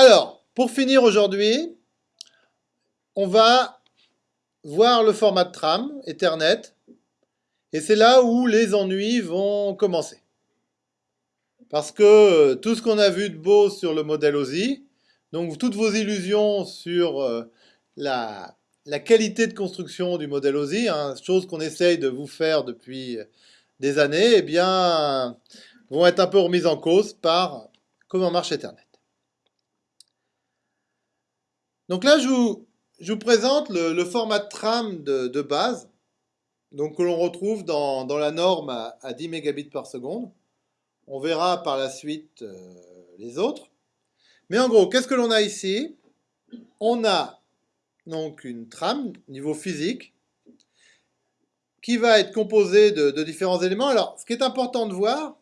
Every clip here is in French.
Alors, pour finir aujourd'hui, on va voir le format de tram, Ethernet, et c'est là où les ennuis vont commencer. Parce que tout ce qu'on a vu de beau sur le modèle OSI, donc toutes vos illusions sur euh, la, qualité de construction du modèle OSI, hein, chose qu'on essaye de vous faire depuis des années, eh bien, vont être un peu remises en cause par comment marche Ethernet. Donc là, je vous, présente le, format de tram de, base, donc que l'on retrouve dans, la norme à, 10 mégabits par seconde. On verra par la suite euh, les autres. Mais en gros, qu'est-ce que l'on a ici? On a donc une trame niveau physique qui va être composée de, de différents éléments. Alors, ce qui est important de voir,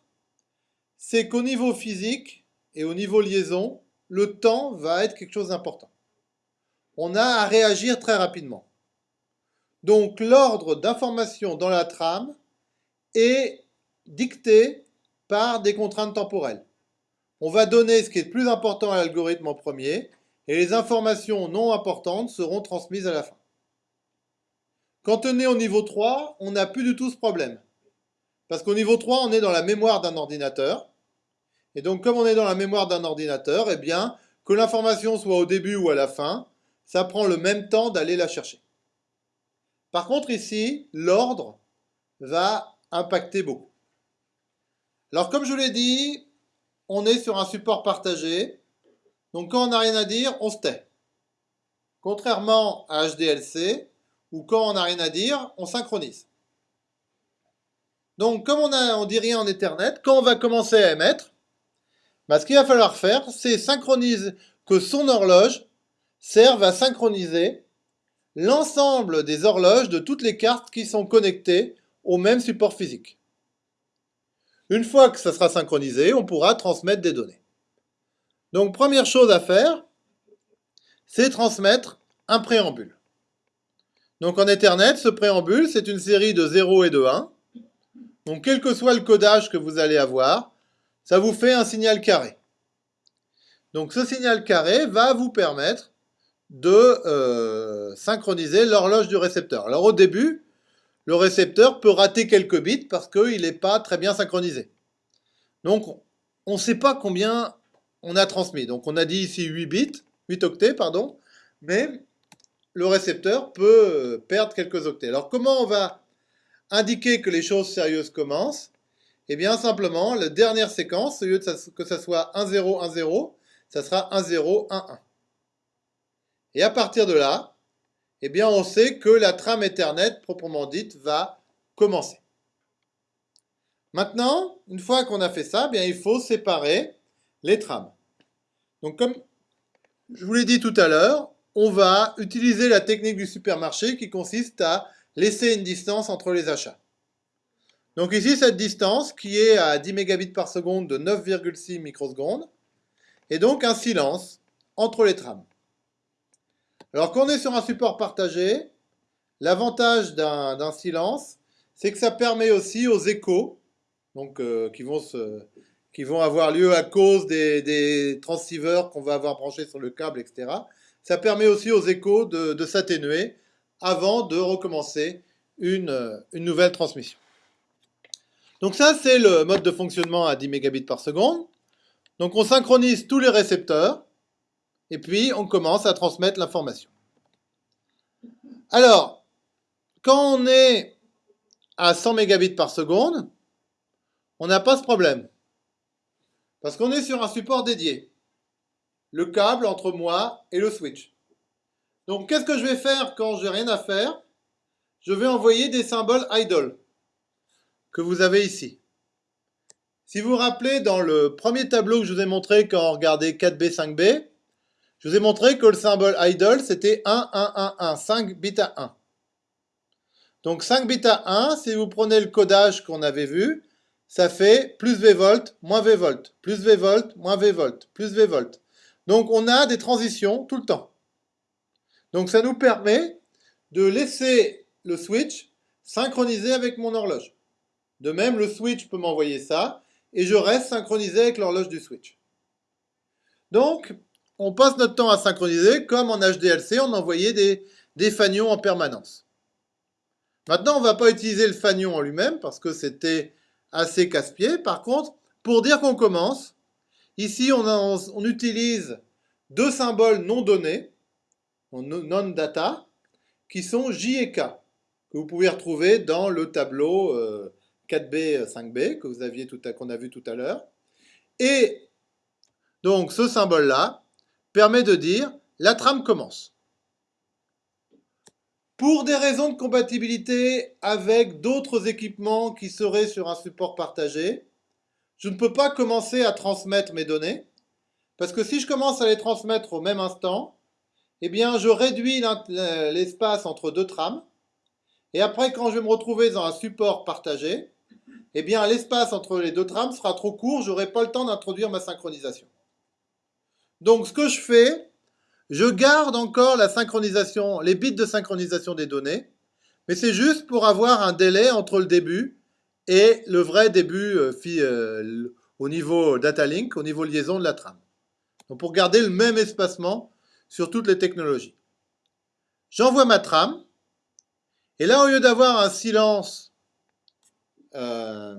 c'est qu'au niveau physique et au niveau liaison, le temps va être quelque chose d'important. On a à réagir très rapidement. Donc l'ordre d'information dans la trame est dicté par des contraintes temporelles. On va donner ce qui est le plus important à l'algorithme en premier, et les informations non importantes seront transmises à la fin. Quand on est au niveau 3, on n'a plus du tout ce problème. Parce qu'au niveau 3, on est dans la mémoire d'un ordinateur. Et donc, comme on est dans la mémoire d'un ordinateur, eh bien, que l'information soit au début ou à la fin, ça prend le même temps d'aller la chercher. Par contre, ici, l'ordre va impacter beaucoup. Alors, comme je l'ai dit, on est sur un support partagé. Donc, quand on n'a rien à dire, on se tait. Contrairement à HDLC, où quand on n'a rien à dire, on synchronise. Donc, comme on ne dit rien en Ethernet, quand on va commencer à émettre, bah, ce qu'il va falloir faire, c'est synchroniser que son horloge serve à synchroniser l'ensemble des horloges de toutes les cartes qui sont connectées au même support physique. Une fois que ça sera synchronisé, on pourra transmettre des données. Donc première chose à faire, c'est transmettre un préambule. Donc en Ethernet, ce préambule, c'est une série de 0 et de 1. Donc quel que soit le codage que vous allez avoir, ça vous fait un signal carré. Donc ce signal carré va vous permettre de euh, synchroniser l'horloge du récepteur. Alors au début, le récepteur peut rater quelques bits parce qu'il n'est pas très bien synchronisé. Donc on ne sait pas combien on a transmis. Donc on a dit ici 8 bits, 8 octets, pardon, mais le récepteur peut perdre quelques octets. Alors comment on va indiquer que les choses sérieuses commencent? Eh bien simplement, la dernière séquence, au lieu de que ça soit 1, 0, 1, 0, ça sera 1, 0, 1, 1. Et à partir de là, eh bien, on sait que la trame Ethernet, proprement dite, va commencer. Maintenant, une fois qu'on a fait ça, eh bien, il faut séparer les trames. Donc, comme je vous l'ai dit tout à l'heure, on va utiliser la technique du supermarché qui consiste à laisser une distance entre les achats. Donc ici, cette distance qui est à 10 mégabits par seconde de 9,6 microsecondes, et donc un silence entre les trames. Alors quand on est sur un support partagé, l'avantage d'un silence, c'est que ça permet aussi aux échos, euh, qui, vont avoir lieu à cause des, transceivers qu'on va avoir branchés sur le câble, etc. Ça permet aussi aux échos de, s'atténuer avant de recommencer une, une nouvelle transmission. Donc ça, c'est le mode de fonctionnement à 10 mégabits par seconde. Donc on synchronise tous les récepteurs et puis on commence à transmettre l'information. Alors, quand on est à 100 mégabits par seconde, on n'a pas ce problème. Parce qu'on est sur un support dédié. Le câble entre moi et le switch. Donc, qu'est-ce que je vais faire quand j'ai rien à faire? Je vais envoyer des symboles idle que vous avez ici. Si vous vous rappelez, dans le premier tableau que je vous ai montré quand on regardait 4B, 5B, je vous ai montré que le symbole idle, c'était 1, 1, 1, 1, 5 bits à 1. Donc 5 bits à 1, si vous prenez le codage qu'on avait vu, ça fait plus V moins V plus V moins V volt, plus V. Donc on a des transitions tout le temps. Donc ça nous permet de laisser le switch synchroniser avec mon horloge. De même, le switch peut m'envoyer ça, et je reste synchronisé avec l'horloge du switch. Donc, on passe notre temps à synchroniser comme en HDLC, on envoyait des, des fanions en permanence. Maintenant, on ne va pas utiliser le fanion en lui-même parce que c'était assez casse-pied. Par contre, pour dire qu'on commence, ici, on, utilise deux symboles non donnés, non-data, qui sont J et K, que vous pouvez retrouver dans le tableau 4B, euh, 5B que vous qu'on a vu tout à l'heure. Et donc, ce symbole-là permet de dire la trame commence. Pour des raisons de compatibilité avec d'autres équipements qui seraient sur un support partagé, je ne peux pas commencer à transmettre mes données, parce que si je commence à les transmettre au même instant, eh bien je réduis l'espace entre deux trames, et après quand je vais me retrouver dans un support partagé, eh bien l'espace entre les deux trames sera trop court, je n'aurai pas le temps d'introduire ma synchronisation. Donc ce que je fais, je garde encore la synchronisation, les bits de synchronisation des données, mais c'est juste pour avoir un délai entre le début et le vrai début euh, euh, au niveau data link, au niveau liaison de la trame. Donc pour garder le même espacement sur toutes les technologies. J'envoie ma trame, et là au lieu d'avoir un silence euh,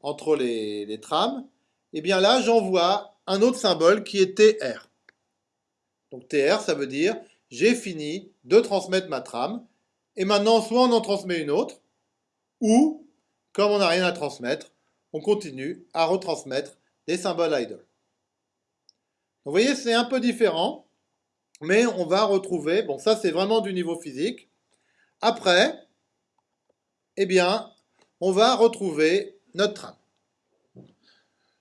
entre les, trames, eh bien là j'envoie un autre symbole qui est TR. Donc TR, ça veut dire j'ai fini de transmettre ma trame, et maintenant soit on en transmet une autre, ou, comme on n'a rien à transmettre, on continue à retransmettre des symboles idle. vous voyez, c'est un peu différent, mais on va retrouver, bon ça c'est vraiment du niveau physique. Après, eh bien, on va retrouver notre trame.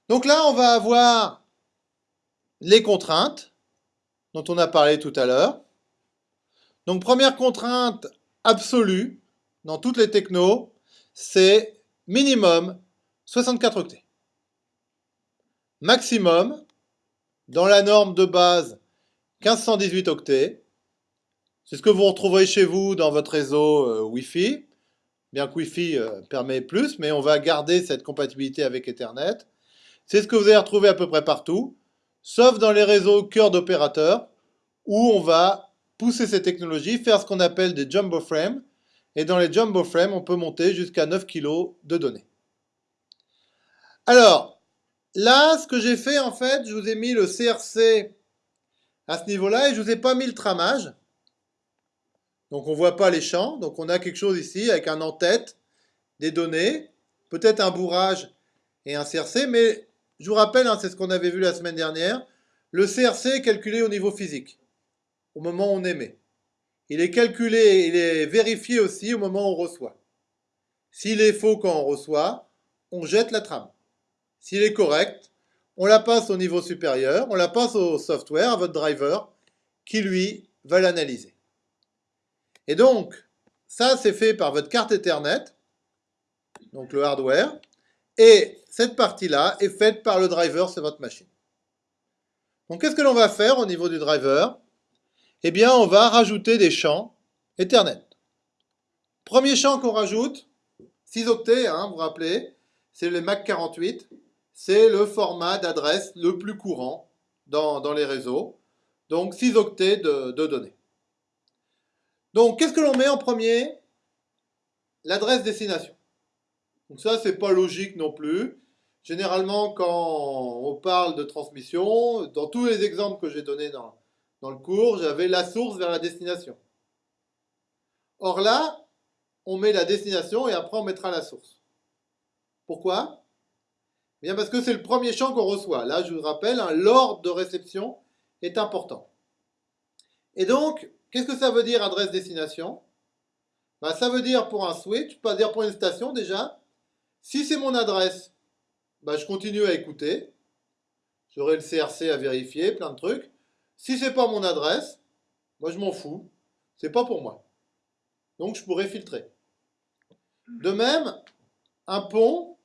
Donc là, on va avoir les contraintes, dont on a parlé tout à l'heure. Donc première contrainte absolue dans toutes les technos, c'est minimum 64 octets. Maximum, dans la norme de base, 1518 octets. C'est ce que vous retrouverez chez vous dans votre réseau euh, Wi-Fi, bien que Wi-Fi euh, permet plus, mais on va garder cette compatibilité avec Ethernet. C'est ce que vous allez retrouver à peu près partout sauf dans les réseaux cœur d'opérateurs, où on va pousser ces technologies, faire ce qu'on appelle des jumbo frames, et dans les jumbo frames, on peut monter jusqu'à 9 kg de données. Alors, là, ce que j'ai fait, en fait, je vous ai mis le CRC à ce niveau-là, et je ne vous ai pas mis le tramage. Donc, on ne voit pas les champs. Donc, on a quelque chose ici avec un en-tête, des données, peut-être un bourrage et un CRC, mais je vous rappelle, hein, c'est ce qu'on avait vu la semaine dernière, le CRC est calculé au niveau physique, au moment où on émet. Il est calculé, il est vérifié aussi au moment où on reçoit. S'il est faux quand on reçoit, on jette la trame. S'il est correct, on la passe au niveau supérieur, on la passe au software, à votre driver, qui lui va l'analyser. Et donc, ça c'est fait par votre carte Ethernet, donc le hardware, et cette partie-là est faite par le driver sur votre machine. Donc qu'est-ce que l'on va faire au niveau du driver? Eh bien, on va rajouter des champs Ethernet. Premier champ qu'on rajoute, 6 octets, hein, vous vous rappelez, c'est le MAC 48. C'est le format d'adresse le plus courant dans, les réseaux. Donc 6 octets de, de données. Donc qu'est-ce que l'on met en premier? L'adresse destination. Donc ça, c'est pas logique non plus. Généralement, quand on parle de transmission, dans tous les exemples que j'ai donnés dans, dans le cours, j'avais la source vers la destination. Or là, on met la destination et après on mettra la source. Pourquoi? Eh Bien parce que c'est le premier champ qu'on reçoit. Là, je vous rappelle, hein, l'ordre de réception est important. Et donc, qu'est-ce que ça veut dire adresse destination? Ben, Ça veut dire pour un switch, pas dire pour une station déjà. Si c'est mon adresse, bah, je continue à écouter. J'aurai le CRC à vérifier, plein de trucs. Si c'est pas mon adresse, moi je m'en fous. C'est pas pour moi. Donc je pourrais filtrer. De même, un pont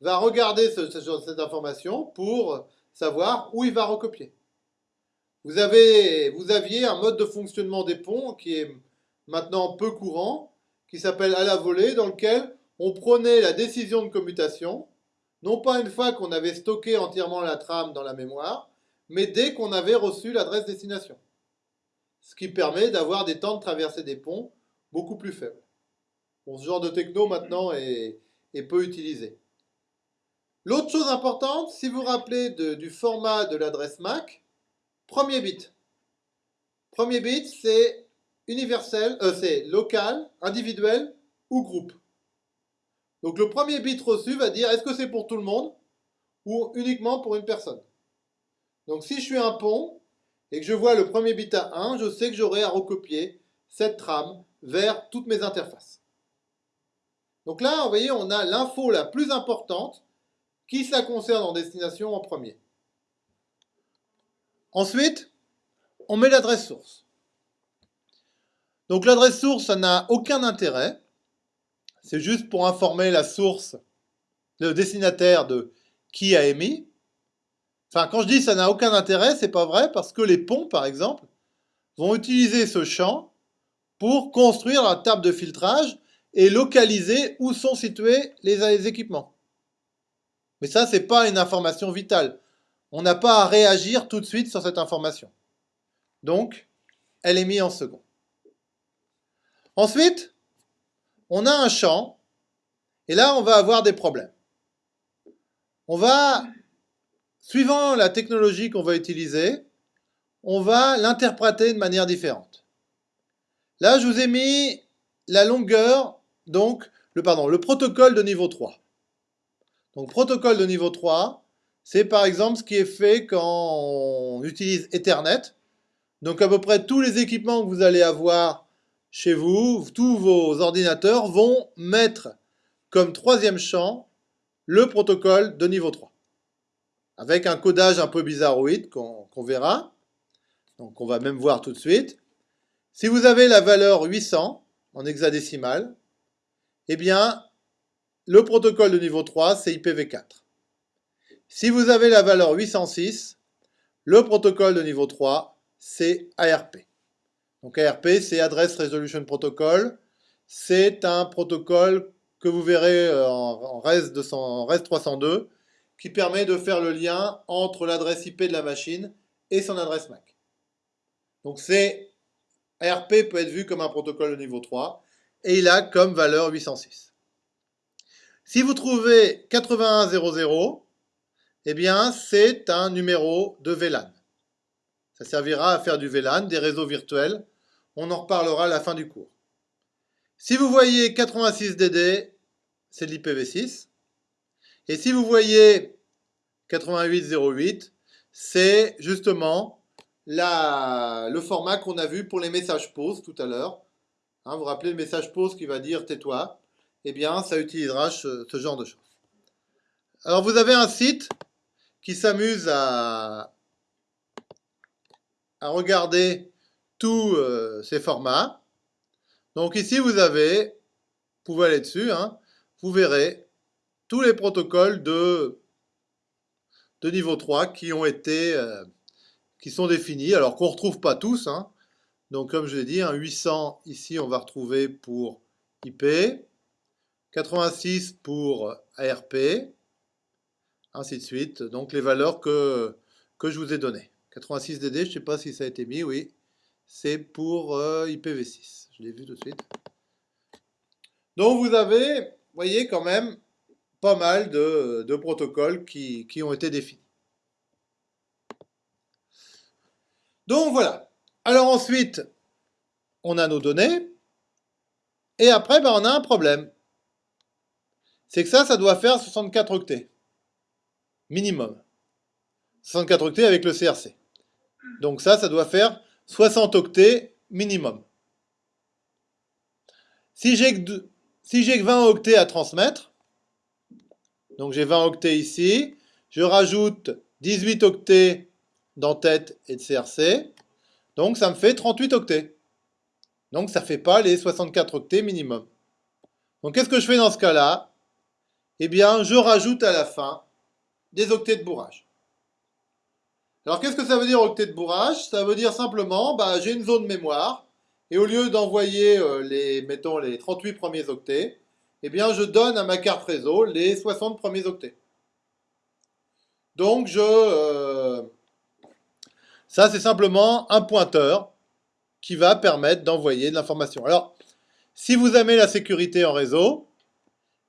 va regarder cette information pour savoir où il va recopier. Vous, avez, vous aviez un mode de fonctionnement des ponts qui est maintenant peu courant, qui s'appelle à la volée, dans lequel on prenait la décision de commutation non pas une fois qu'on avait stocké entièrement la trame dans la mémoire, mais dès qu'on avait reçu l'adresse destination. Ce qui permet d'avoir des temps de traversée des ponts beaucoup plus faibles. Ce genre de techno maintenant est, peu utilisé. L'autre chose importante, si vous vous rappelez du format de l'adresse MAC, premier bit. Premier bit, c'est universel, euh, c'est local, individuel ou groupe. Donc le premier bit reçu va dire est-ce que c'est pour tout le monde ou uniquement pour une personne? Donc si je suis un pont et que je vois le premier bit à 1, je sais que j'aurai à recopier cette trame vers toutes mes interfaces. Donc là, vous voyez, on a l'info la plus importante qui ça concerne en destination en premier. Ensuite, on met l'adresse source. Donc l'adresse source, ça n'a aucun intérêt. C'est juste pour informer la source, le destinataire de qui a émis. Enfin, quand je dis ça n'a aucun intérêt, c'est pas vrai parce que les ponts, par exemple, vont utiliser ce champ pour construire la table de filtrage et localiser où sont situés les, équipements. Mais ça, c'est pas une information vitale. On n'a pas à réagir tout de suite sur cette information. Donc, elle est mise en second. Ensuite, on a un champ, et là, on va avoir des problèmes. On va, suivant la technologie qu'on va utiliser, on va l'interpréter de manière différente. Là, je vous ai mis la longueur, donc, le, pardon, le protocole de niveau 3. Donc, protocole de niveau 3, c'est par exemple ce qui est fait quand on utilise Ethernet. Donc, à peu près tous les équipements que vous allez avoir chez vous, tous vos ordinateurs vont mettre comme troisième champ le protocole de niveau 3. Avec un codage un peu bizarroïde qu'on verra. Donc on va même voir tout de suite. Si vous avez la valeur 800 en hexadécimal, eh bien, le protocole de niveau 3, c'est IPv4. Si vous avez la valeur 806, le protocole de niveau 3, c'est ARP. Donc ARP, c'est Address Resolution Protocol. C'est un protocole que vous verrez euh, en REST, 302 qui permet de faire le lien entre l'adresse IP de la machine et son adresse MAC. Donc c'est ARP peut être vu comme un protocole de niveau 3 et il a comme valeur 806. Si vous trouvez 8100, eh bien c'est un numéro de VLAN. Ça servira à faire du VLAN, des réseaux virtuels on en reparlera à la fin du cours. Si vous voyez 86DD, c'est de l'IPv6. Et si vous voyez 8808, c'est justement le format qu'on a vu pour les messages pause tout à l'heure. Hein, vous vous rappelez le message pause qui va dire tais-toi Eh bien, ça utilisera ce, genre de choses. Alors, vous avez un site qui s'amuse à regarder tous euh, ces formats. Donc ici, vous avez, vous pouvez aller dessus, hein, vous verrez tous les protocoles de, niveau 3 qui ont été, euh, qui sont définis, alors qu'on ne retrouve pas tous. Hein. Donc comme je l'ai dit, un 800 ici, on va retrouver pour IP, 86 pour ARP, ainsi de suite. Donc les valeurs que, que je vous ai données. 86DD, je ne sais pas si ça a été mis, oui c'est pour euh, IPv6. Je l'ai vu tout de suite. Donc vous avez, vous voyez quand même, pas mal de, protocoles qui, ont été définis. Donc voilà. Alors ensuite, on a nos données. Et après, ben, on a un problème. C'est que ça, ça doit faire 64 octets. Minimum. 64 octets avec le CRC. Donc ça, ça doit faire 60 octets minimum. Si j'ai que, si que 20 octets à transmettre, donc j'ai 20 octets ici, je rajoute 18 octets d'entête et de CRC, donc ça me fait 38 octets. Donc ça ne fait pas les 64 octets minimum. Donc qu'est-ce que je fais dans ce cas-là? Eh bien, je rajoute à la fin des octets de bourrage. Alors qu'est-ce que ça veut dire octet de bourrage? Ça veut dire simplement, bah, j'ai une zone mémoire, et au lieu d'envoyer euh, les, mettons, les 38 premiers octets, eh bien je donne à ma carte réseau les 60 premiers octets. Donc je, euh, Ça, c'est simplement un pointeur qui va permettre d'envoyer de l'information. Alors, si vous aimez la sécurité en réseau,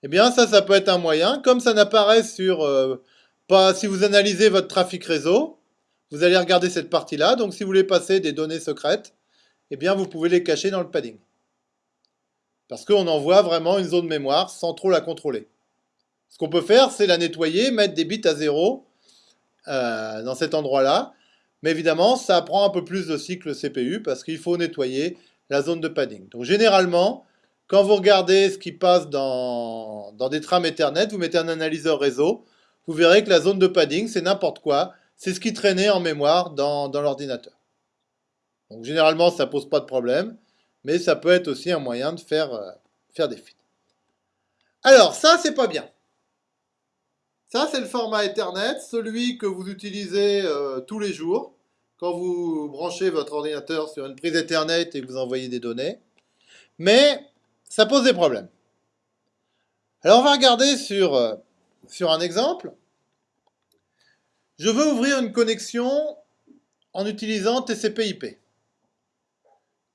eh bien ça, ça peut être un moyen. Comme ça n'apparaît sur... Euh, pas, si vous analysez votre trafic réseau, vous allez regarder cette partie-là. Donc si vous voulez passer des données secrètes, eh bien vous pouvez les cacher dans le padding. Parce qu'on envoie vraiment une zone mémoire sans trop la contrôler. Ce qu'on peut faire, c'est la nettoyer, mettre des bits à zéro euh, dans cet endroit-là. Mais évidemment, ça prend un peu plus de cycle CPU parce qu'il faut nettoyer la zone de padding. Donc généralement, quand vous regardez ce qui passe dans, dans des trames Ethernet, vous mettez un analyseur réseau, vous verrez que la zone de padding, c'est n'importe quoi. C'est ce qui traînait en mémoire dans, l'ordinateur. Donc généralement, ça pose pas de problème, mais ça peut être aussi un moyen de faire, euh, faire des fuites. Alors, ça, c'est pas bien. Ça, c'est le format Ethernet, celui que vous utilisez euh, tous les jours quand vous branchez votre ordinateur sur une prise Ethernet et que vous envoyez des données. Mais ça pose des problèmes. Alors, on va regarder sur, euh, sur un exemple. Je veux ouvrir une connexion en utilisant TCP/IP.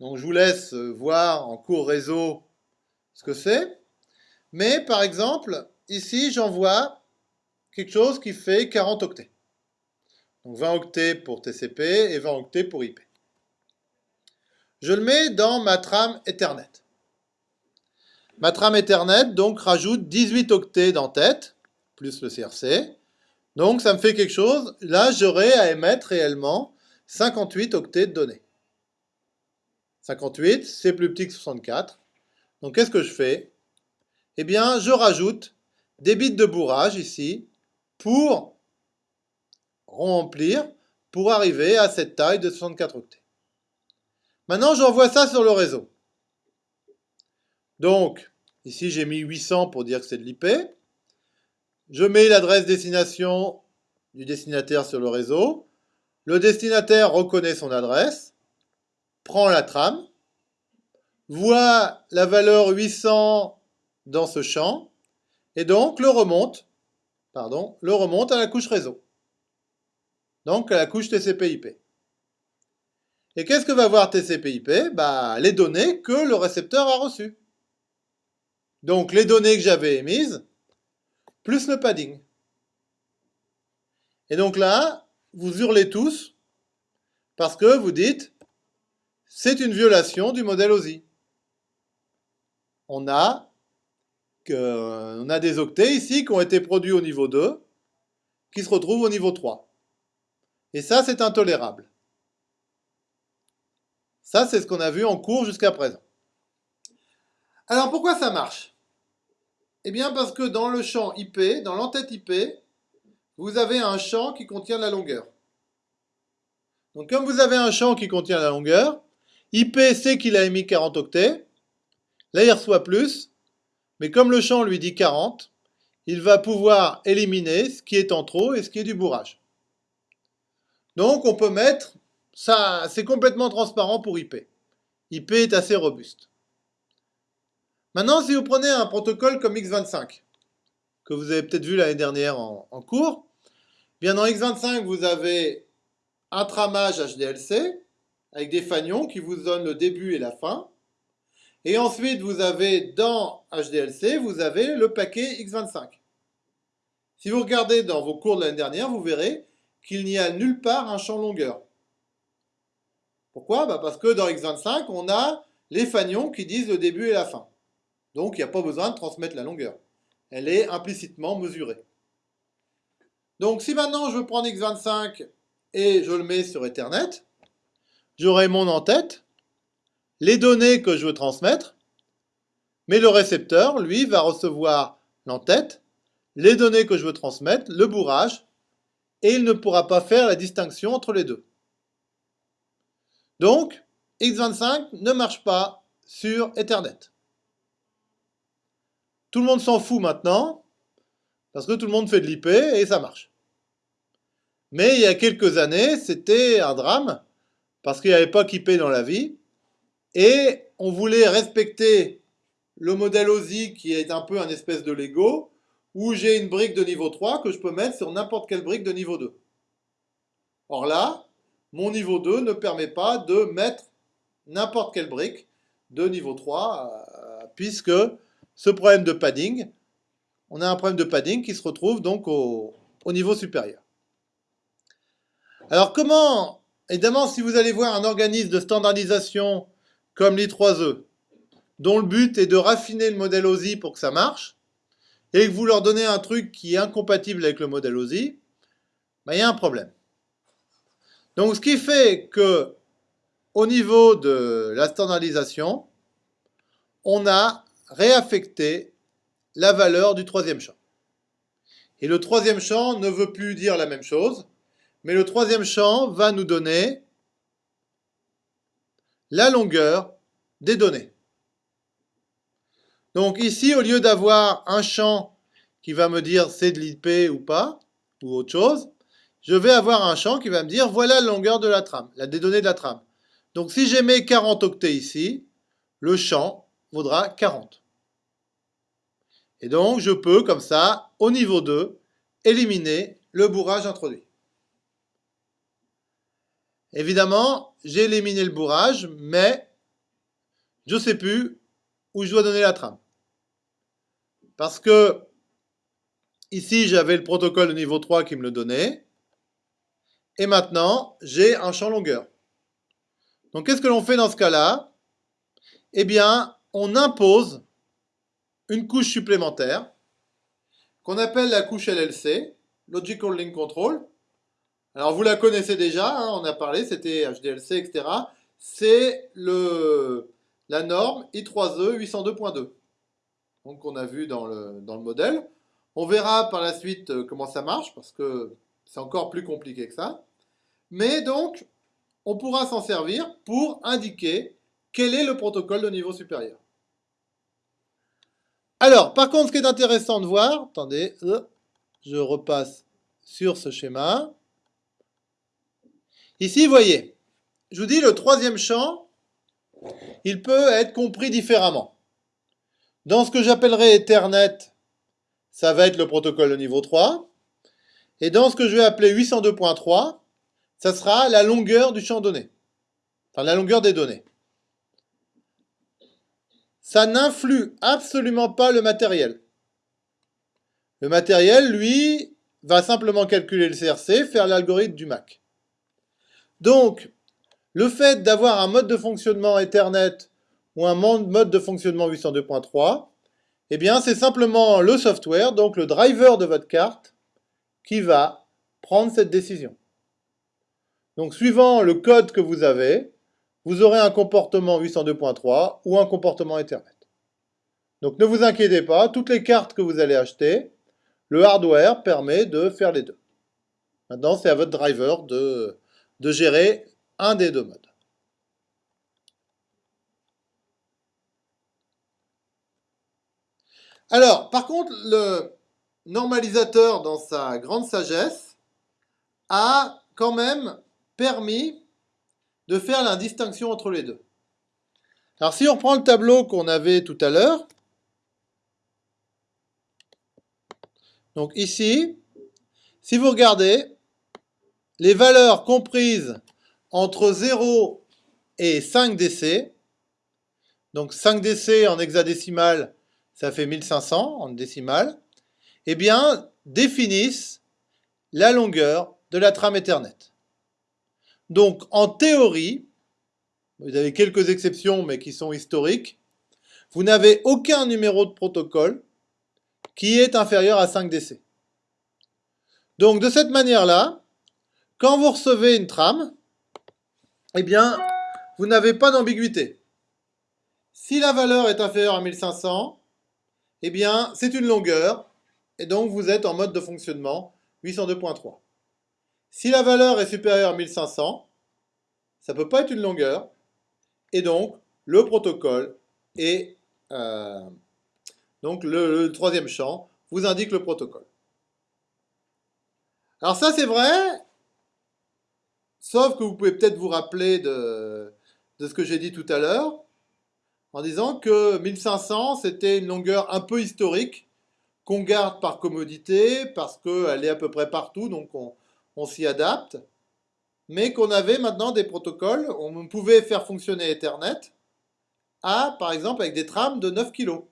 Je vous laisse voir en cours réseau ce que c'est. Mais, par exemple, ici, j'envoie quelque chose qui fait 40 octets. Donc 20 octets pour TCP et 20 octets pour IP. Je le mets dans ma trame Ethernet. Ma trame Ethernet donc rajoute 18 octets d'entête, plus le CRC. Donc ça me fait quelque chose. Là, j'aurai à émettre réellement 58 octets de données. 58, c'est plus petit que 64. Donc qu'est-ce que je fais? Eh bien, je rajoute des bits de bourrage ici, pour remplir, pour arriver à cette taille de 64 octets. Maintenant, j'envoie ça sur le réseau. Donc, ici j'ai mis 800 pour dire que c'est de l'IP. Je mets l'adresse destination du destinataire sur le réseau. Le destinataire reconnaît son adresse, prend la trame, voit la valeur 800 dans ce champ, et donc le remonte pardon, le remonte à la couche réseau. Donc à la couche TCP/IP. Et qu'est-ce que va voir TCP/IP bah, Les données que le récepteur a reçues. Donc les données que j'avais émises, plus le padding. Et donc là, vous hurlez tous, parce que vous dites, c'est une violation du modèle OSI. On a on a des octets ici qui ont été produits au niveau 2, qui se retrouvent au niveau 3. Et ça, c'est intolérable. Ça, c'est ce qu'on a vu en cours jusqu'à présent. Alors, pourquoi ça marche? Eh bien, parce que dans le champ IP, dans l'entête IP, vous avez un champ qui contient la longueur. Donc, comme vous avez un champ qui contient la longueur, IP sait qu'il a émis 40 octets, là, il reçoit plus, mais comme le champ lui dit 40, il va pouvoir éliminer ce qui est en trop et ce qui est du bourrage. Donc on peut mettre, ça c'est complètement transparent pour IP. IP est assez robuste. Maintenant, si vous prenez un protocole comme X25, que vous avez peut-être vu l'année dernière en, cours, bien dans X25, vous avez un tramage HDLC avec des fanions qui vous donnent le début et la fin. Et ensuite, vous avez dans HDLC, vous avez le paquet X25. Si vous regardez dans vos cours de l'année dernière, vous verrez qu'il n'y a nulle part un champ longueur. Pourquoi? Bah, Parce que dans X25, on a les fanions qui disent le début et la fin. Donc, il n'y a pas besoin de transmettre la longueur. Elle est implicitement mesurée. Donc, si maintenant je veux prendre X25 et je le mets sur Ethernet, j'aurai mon en-tête les données que je veux transmettre, mais le récepteur, lui, va recevoir l'entête, les données que je veux transmettre, le bourrage, et il ne pourra pas faire la distinction entre les deux. Donc, X25 ne marche pas sur Ethernet. Tout le monde s'en fout maintenant, parce que tout le monde fait de l'IP et ça marche. Mais il y a quelques années, c'était un drame, parce qu'il n'y avait pas qu'IP dans la vie, et on voulait respecter le modèle OSI qui est un peu un espèce de Lego, où j'ai une brique de niveau 3 que je peux mettre sur n'importe quelle brique de niveau 2. Or là, mon niveau 2 ne permet pas de mettre n'importe quelle brique de niveau 3, euh, puisque ce problème de padding, on a un problème de padding qui se retrouve donc au, au niveau supérieur. Alors comment, évidemment, si vous allez voir un organisme de standardisation comme l'I3E, dont le but est de raffiner le modèle OSI pour que ça marche, et que vous leur donnez un truc qui est incompatible avec le modèle OSI, ben, il y a un problème. Donc ce qui fait que au niveau de la standardisation, on a réaffecté la valeur du troisième champ. Et le troisième champ ne veut plus dire la même chose, mais le troisième champ va nous donner la longueur des données. Donc ici, au lieu d'avoir un champ qui va me dire c'est de l'IP ou pas, ou autre chose, je vais avoir un champ qui va me dire voilà la longueur de la trame, la des données de la trame. Donc si j'ai mes 40 octets ici, le champ vaudra 40. Et donc je peux, comme ça, au niveau 2, éliminer le bourrage introduit. Évidemment, j'ai éliminé le bourrage, mais je ne sais plus où je dois donner la trame. Parce que ici, j'avais le protocole de niveau 3 qui me le donnait. Et maintenant, j'ai un champ longueur. Donc, qu'est-ce que l'on fait dans ce cas-là? Eh bien, on impose une couche supplémentaire qu'on appelle la couche LLC, Logical Link Control. Alors, vous la connaissez déjà, hein, on a parlé, c'était HDLC, etc. C'est la norme I3E 802.2 qu'on a vu dans le, dans le modèle. On verra par la suite euh, comment ça marche, parce que c'est encore plus compliqué que ça. Mais donc, on pourra s'en servir pour indiquer quel est le protocole de niveau supérieur. Alors, par contre, ce qui est intéressant de voir, attendez, euh, je repasse sur ce schéma. Ici, vous voyez, je vous dis, le troisième champ, il peut être compris différemment. Dans ce que j'appellerai Ethernet, ça va être le protocole de niveau 3. Et dans ce que je vais appeler 802.3, ça sera la longueur du champ donné. Enfin, la longueur des données. Ça n'influe absolument pas le matériel. Le matériel, lui, va simplement calculer le CRC, faire l'algorithme du MAC. Donc, le fait d'avoir un mode de fonctionnement Ethernet ou un mode de fonctionnement 802.3, eh bien, c'est simplement le software, donc le driver de votre carte, qui va prendre cette décision. Donc, suivant le code que vous avez, vous aurez un comportement 802.3 ou un comportement Ethernet. Donc, ne vous inquiétez pas, toutes les cartes que vous allez acheter, le hardware permet de faire les deux. Maintenant, c'est à votre driver de, de gérer un des deux modes. Alors, par contre, le normalisateur, dans sa grande sagesse, a quand même permis de faire la distinction entre les deux. Alors, si on reprend le tableau qu'on avait tout à l'heure, donc ici, si vous regardez, les valeurs comprises entre 0 et 5 DC, donc 5 DC en hexadécimal, ça fait 1500 en décimale, eh bien, définissent la longueur de la trame Ethernet. Donc, en théorie, vous avez quelques exceptions, mais qui sont historiques, vous n'avez aucun numéro de protocole qui est inférieur à 5 DC. Donc, de cette manière-là, quand vous recevez une trame, eh bien, vous n'avez pas d'ambiguïté. Si la valeur est inférieure à 1500, eh bien, c'est une longueur, et donc vous êtes en mode de fonctionnement 802.3. Si la valeur est supérieure à 1500, ça ne peut pas être une longueur, et donc le protocole est... Euh, donc le, le, troisième champ vous indique le protocole. Alors ça c'est vrai, sauf que vous pouvez peut-être vous rappeler de, de ce que j'ai dit tout à l'heure en disant que 1500, c'était une longueur un peu historique qu'on garde par commodité parce qu'elle est à peu près partout, donc on, s'y adapte. mais qu'on avait maintenant des protocoles, on pouvait faire fonctionner Ethernet à, par exemple, avec des trames de 9 kg.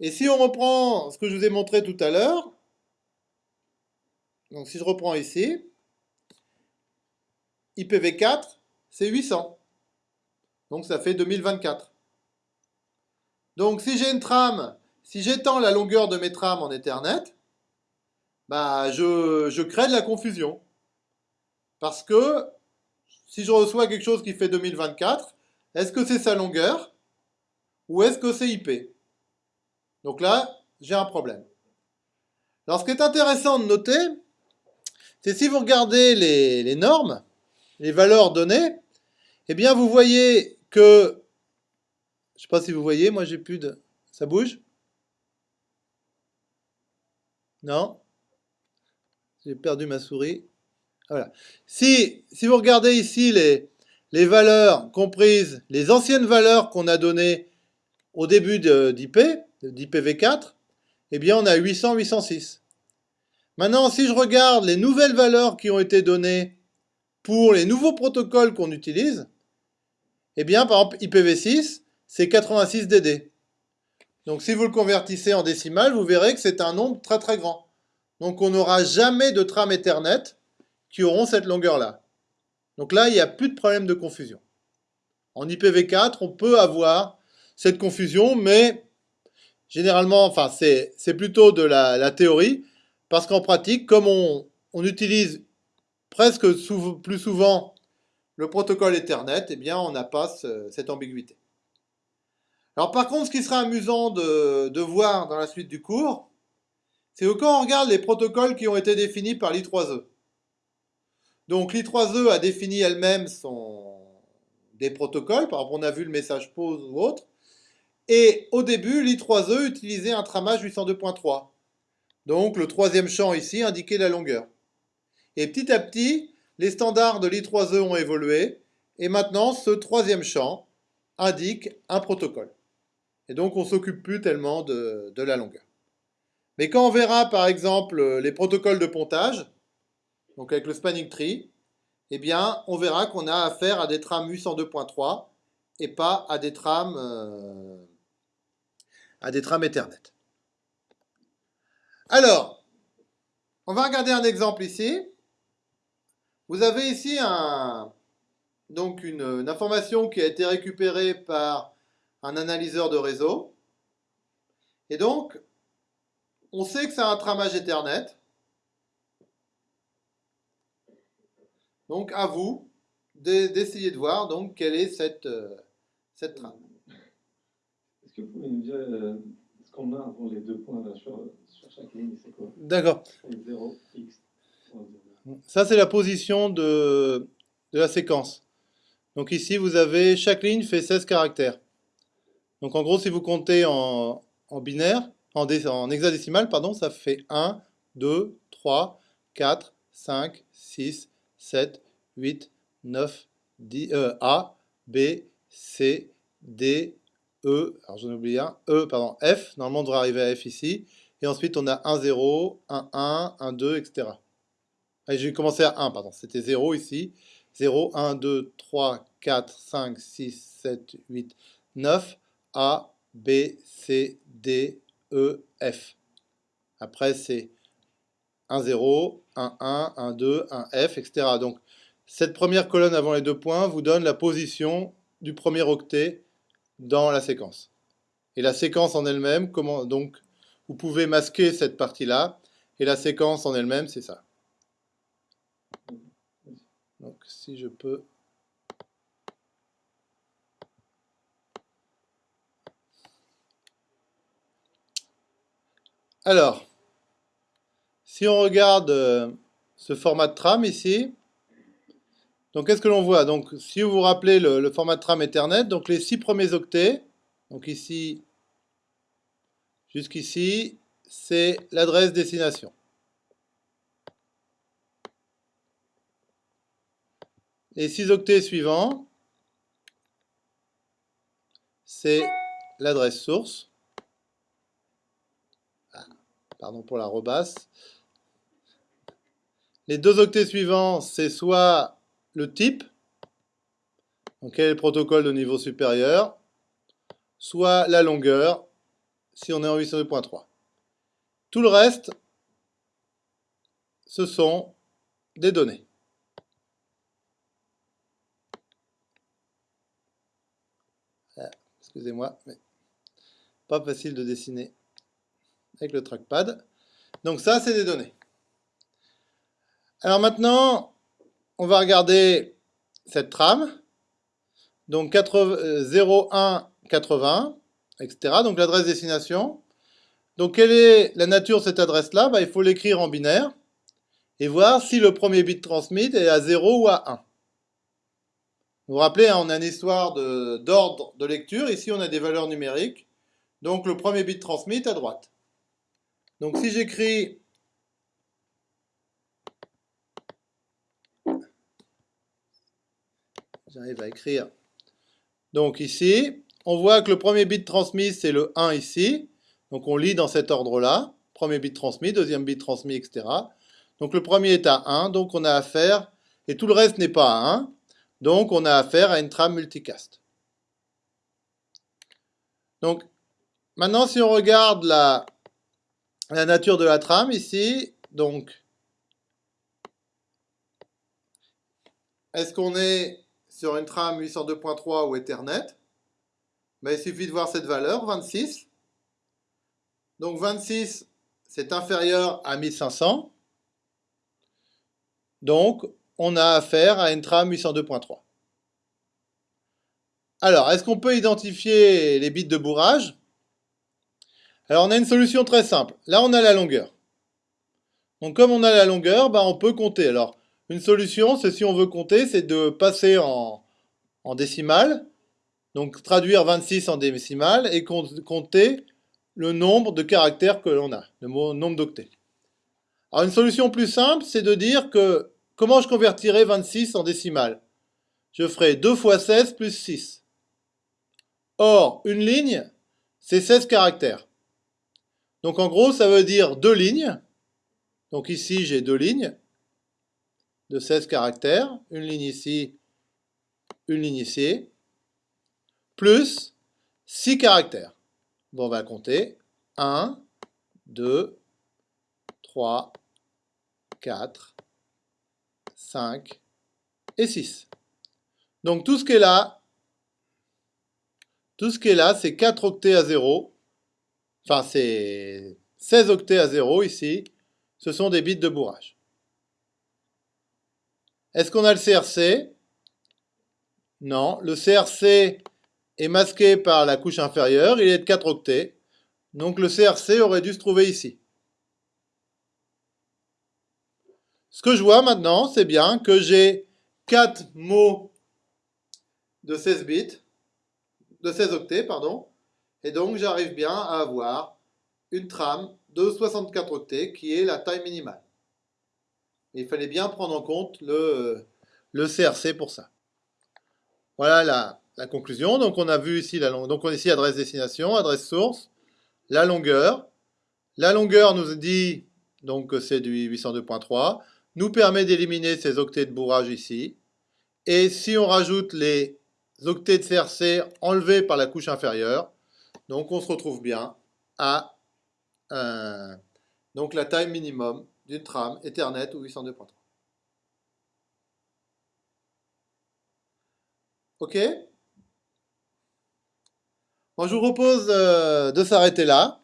Et si on reprend ce que je vous ai montré tout à l'heure, donc si je reprends ici, IPv4, c'est 800. Donc ça fait 2024. Donc si j'ai une trame, si j'étends la longueur de mes trames en Ethernet, bah je, crée de la confusion. Parce que si je reçois quelque chose qui fait 2024, est-ce que c'est sa longueur ou est-ce que c'est IP Donc là, j'ai un problème. Alors ce qui est intéressant de noter, c'est si vous regardez les, les normes, les valeurs données, eh bien vous voyez que, je ne sais pas si vous voyez, moi j'ai plus de... Ça bouge? Non? J'ai perdu ma souris. Voilà. Si, si vous regardez ici les, les valeurs comprises, les anciennes valeurs qu'on a données au début d'IP, d'IPv4, eh bien on a 800, 806. Maintenant, si je regarde les nouvelles valeurs qui ont été données pour les nouveaux protocoles qu'on utilise, eh bien, par exemple, IPv6, c'est 86 DD. Donc, si vous le convertissez en décimal, vous verrez que c'est un nombre très très grand. Donc, on n'aura jamais de trame Ethernet qui auront cette longueur-là. Donc là, il n'y a plus de problème de confusion. En IPv4, on peut avoir cette confusion, mais généralement, enfin, c'est plutôt de la, théorie, parce qu'en pratique, comme on, utilise presque plus souvent le protocole Ethernet, eh bien, on n'a pas cette ambiguïté. Alors par contre, ce qui sera amusant de, de voir dans la suite du cours, c'est que quand on regarde les protocoles qui ont été définis par l'I3E, donc l'I3E a défini elle-même des protocoles, par exemple on a vu le message pause ou autre, et au début l'I3E utilisait un tramage 802.3. Donc le troisième champ ici indiquait la longueur. Et petit à petit, les standards de l'I3E ont évolué, et maintenant ce troisième champ indique un protocole. Et donc on s'occupe plus tellement de la longueur. Mais quand on verra par exemple les protocoles de pontage, donc avec le spanning tree, eh bien, on verra qu'on a affaire à des trames 802.3 et pas à des trames, euh, à des trames Ethernet. Alors, on va regarder un exemple ici. Vous avez ici donc une, information qui a été récupérée par un analyseur de réseau. Et donc, on sait que c'est un tramage Ethernet. Donc à vous d'essayer de voir donc quelle est cette, euh, cette trame. Est-ce que vous pouvez nous dire euh, ce qu'on a avant les deux points là, sur, sur, chaque ligne C'est quoi? D'accord. 0, x. Ça c'est la position de, de la séquence. Donc ici vous avez chaque ligne fait 16 caractères. Donc en gros si vous comptez en, en binaire, en, en hexadécimal, pardon, ça fait 1, 2, 3, 4, 5, 6, 7, 8, 9, 10, euh, A, B, C, D, E, alors j'en ai oublié un, E, pardon, F, normalement on devrait arriver à F ici, et ensuite on a 1, 0, 1, 1, 1, 2, etc. J'ai commencé à 1, pardon, c'était 0 ici, 0, 1, 2, 3, 4, 5, 6, 7, 8, 9, A, B, C, D, E, F. Après c'est 1, 0, 1, 1, 1, 2, 1, F, etc. Donc, cette première colonne avant les deux points vous donne la position du premier octet dans la séquence. Et la séquence en elle-même, comment donc vous pouvez masquer cette partie-là, et la séquence en elle-même, c'est ça. Donc, si je peux... Alors, si on regarde euh, ce format de trame ici, donc qu'est-ce que l'on voit? Donc si vous vous rappelez le, format de trame Ethernet, donc les six premiers octets, donc ici jusqu'ici, c'est l'adresse destination. Les six octets suivants, c'est l'adresse source. Pardon pour la rebasse. les deux octets suivants, c'est soit le type, donc quel est le protocole de niveau supérieur, soit la longueur, si on est en 802.3. Tout le reste, ce sont des données. Ah, excusez-moi, mais pas facile de dessiner avec le trackpad. Donc ça, c'est des données. Alors maintenant, on va regarder cette trame. Donc 01, 80, etc. Donc l'adresse destination. Donc quelle est la nature de cette adresse-là? Bah, Il faut l'écrire en binaire et voir si le premier bit transmit est à 0 ou à 1. Vous vous rappelez, hein, on a une histoire d'ordre de, lecture. Ici, on a des valeurs numériques. Donc le premier bit transmit à droite. Donc si j'écris j'arrive à écrire. Donc ici, on voit que le premier bit transmis, c'est le 1 ici. Donc on lit dans cet ordre-là. Premier bit transmis, deuxième bit transmis, etc. Donc le premier est à 1, donc on a affaire, et tout le reste n'est pas à 1, donc on a affaire à une trame multicast. Donc maintenant si on regarde la, la nature de la trame ici, donc est-ce qu'on est sur une trame 802.3 ou Ethernet? Ben, Il suffit de voir cette valeur, 26. Donc 26, c'est inférieur à 1500. Donc, on a affaire à une trame 802.3. Alors, est-ce qu'on peut identifier les bits de bourrage? Alors, on a une solution très simple. Là, on a la longueur. Donc, comme on a la longueur, bah, on peut compter. Alors, une solution, c'est si on veut compter, c'est de passer en, en décimale, donc traduire 26 en décimale et compter le nombre de caractères que l'on a, le nombre d'octets. Alors, une solution plus simple, c'est de dire que Comment je convertirai 26 en décimale Je ferai 2 fois 16 plus 6. Or, une ligne, c'est 16 caractères. Donc en gros, ça veut dire deux lignes. Donc ici, j'ai deux lignes de 16 caractères. Une ligne ici, une ligne ici. Plus 6 caractères. On va compter. 1, 2, 3, 4, 5 et 6. Donc tout ce qui est là, tout ce qui est là, c'est 4 octets à 0. Enfin, c'est 16 octets à 0 ici. Ce sont des bits de bourrage. Est-ce qu'on a le CRC Non. Le CRC est masqué par la couche inférieure. Il est de 4 octets. Donc le CRC aurait dû se trouver ici. Ce que je vois maintenant, c'est bien que j'ai 4 mots de 16 bits, de 16 octets, pardon, et donc j'arrive bien à avoir une trame de 64 octets qui est la taille minimale. il fallait bien prendre en compte le, CRC pour ça. Voilà la, conclusion. Donc on a vu ici la donc on ici adresse destination, adresse source, la longueur. La longueur nous dit donc que c'est du 802.3 nous permet d'éliminer ces octets de bourrage ici. Et si on rajoute les octets de CRC enlevés par la couche inférieure, donc on se retrouve bien à donc la taille minimum d'une trame Ethernet ou 802.3. Ok? Bon, je vous propose euh, de s'arrêter là.